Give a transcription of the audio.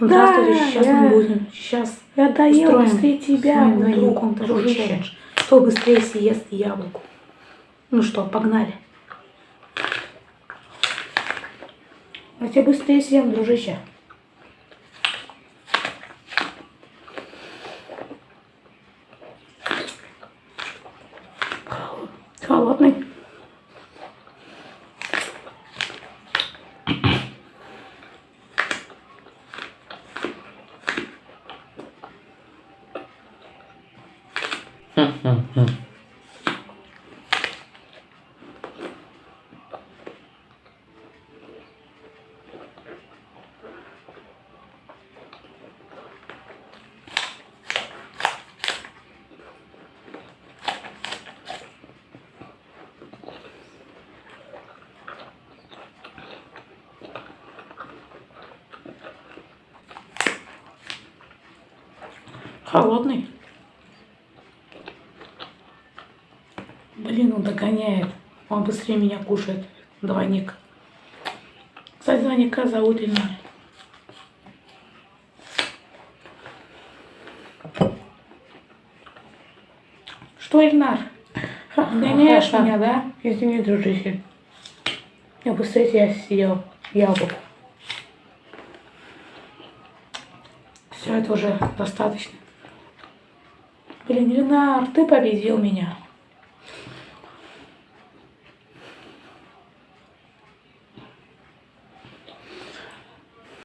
Ну, Да, здравствуйте, сейчас я- мы будем. Сейчас Я доел быстрее тебя, с моим мой друг, другом такой дружище. челлендж. Кто быстрее съест яблоку. Ну что, погнали. Я тебя быстрее съем, дружище. Холодный. Холодный. Блин, он догоняет. Он быстрее меня кушает. Двойник. Кстати, двойника зовут Ильнар. Что, Ильнар? Гоняешь меня, да? Извини, дружище. Я быстрее тебя съел яблоко. Все, это уже достаточно. Блин, Ильнар, ты победил меня.